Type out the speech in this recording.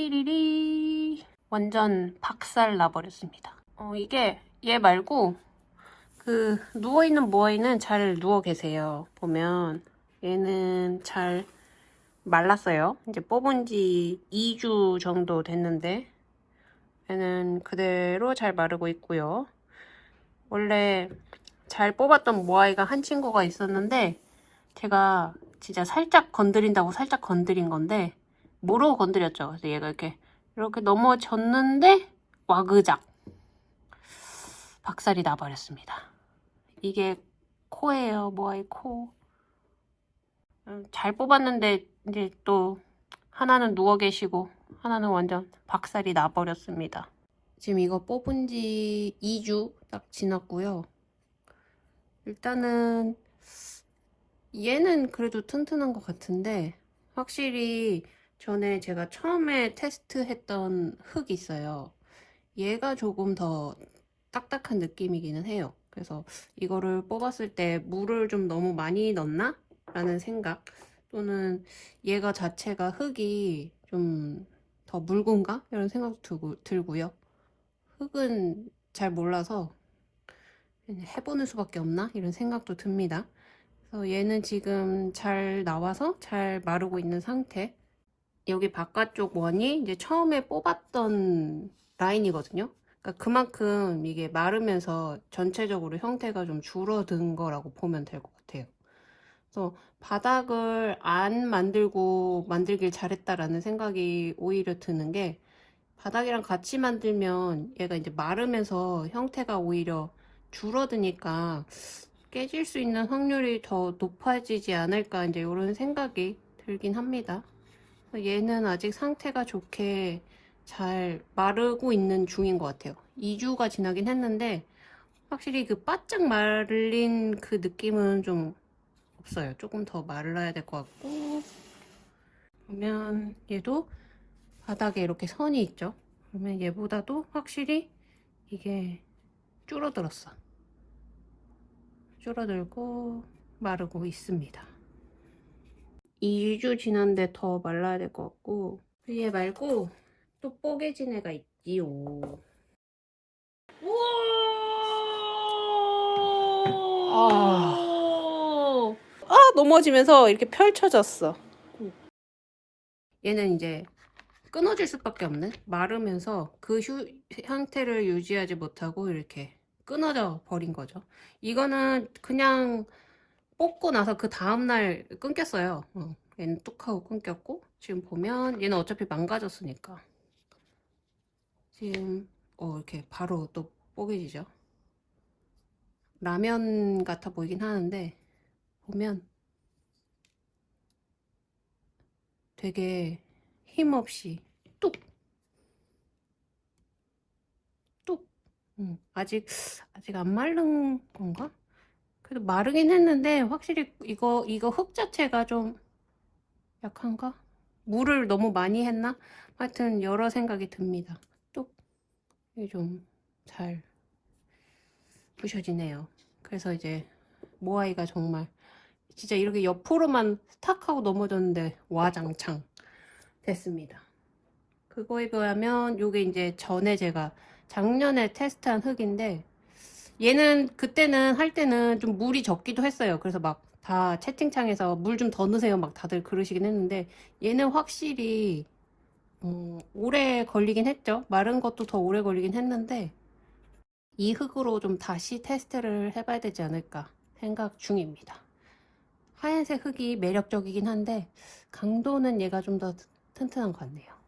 띠리리 완전 박살 나버렸습니다. 어, 이게 얘 말고 그 누워있는 모아이는 잘 누워 계세요. 보면 얘는 잘 말랐어요. 이제 뽑은 지 2주 정도 됐는데 얘는 그대로 잘 마르고 있고요. 원래 잘 뽑았던 모아이가 한 친구가 있었는데 제가 진짜 살짝 건드린다고 살짝 건드린 건데 모르고 건드렸죠. 그래서 얘가 이렇게 이렇게 넘어졌는데 와그작 박살이 나버렸습니다. 이게 코예요. 모아이 코. 음, 잘 뽑았는데 이제 또 하나는 누워 계시고 하나는 완전 박살이 나버렸습니다. 지금 이거 뽑은 지 2주 딱 지났고요. 일단은 얘는 그래도 튼튼한 것 같은데 확실히 전에 제가 처음에 테스트했던 흙이 있어요. 얘가 조금 더 딱딱한 느낌이기는 해요. 그래서 이거를 뽑았을 때 물을 좀 너무 많이 넣나? 라는 생각 또는 얘가 자체가 흙이 좀 더 묽은가? 이런 생각도 들고, 들고요. 흙은 잘 몰라서 해보는 수밖에 없나? 이런 생각도 듭니다. 그래서 얘는 지금 잘 나와서 잘 마르고 있는 상태 여기 바깥쪽 원이 이제 처음에 뽑았던 라인이거든요. 그러니까 그만큼 이게 마르면서 전체적으로 형태가 좀 줄어든 거라고 보면 될 것 같아요. 그래서 바닥을 안 만들고 만들길 잘했다라는 생각이 오히려 드는 게 바닥이랑 같이 만들면 얘가 이제 마르면서 형태가 오히려 줄어드니까 깨질 수 있는 확률이 더 높아지지 않을까 이제 이런 생각이 들긴 합니다. 얘는 아직 상태가 좋게 잘 마르고 있는 중인 것 같아요. 2주가 지나긴 했는데 확실히 그 바짝 말린 그 느낌은 좀 없어요. 조금 더 말라야 될 것 같고 보면 얘도 바닥에 이렇게 선이 있죠. 그러면 얘보다도 확실히 이게 줄어들었어. 줄어들고 마르고 있습니다. 2주 지났는데 더 말라야 될 것 같고 얘 말고 또 뽀개진 애가 있지요. 우와! 아, 아 넘어지면서 이렇게 펼쳐졌어. 얘는 이제 끊어질 수밖에 없는 마르면서 그 휴, 형태를 유지하지 못하고 이렇게 끊어져 버린 거죠. 이거는 그냥 뽑고 나서 그 다음날 끊겼어요. 어, 얘는 뚝 하고 끊겼고 지금 보면 얘는 어차피 망가졌으니까 지금 어, 이렇게 바로 또 뽀개지죠. 라면 같아 보이긴 하는데 보면 되게 힘없이 뚝! 뚝! 음, 아직 아직 안 마른 건가? 그래도 마르긴 했는데 확실히 이거 이거 흙 자체가 좀 약한가? 물을 너무 많이 했나? 하여튼 여러 생각이 듭니다. 뚝! 이게 좀잘 부셔지네요. 그래서 이제 모아이가 정말 진짜 이렇게 옆으로만 스탁 하고 넘어졌는데 와장창 됐습니다. 그거에 비하면 요게 이제 전에 제가 작년에 테스트한 흙인데 얘는 그때는 할 때는 좀 물이 적기도 했어요. 그래서 막 다 채팅창에서 물 좀 더 넣으세요 막 다들 그러시긴 했는데 얘는 확실히 음, 오래 걸리긴 했죠. 마른 것도 더 오래 걸리긴 했는데 이 흙으로 좀 다시 테스트를 해봐야 되지 않을까 생각 중입니다. 하얀색 흙이 매력적이긴 한데 강도는 얘가 좀 더 튼튼한 것 같네요.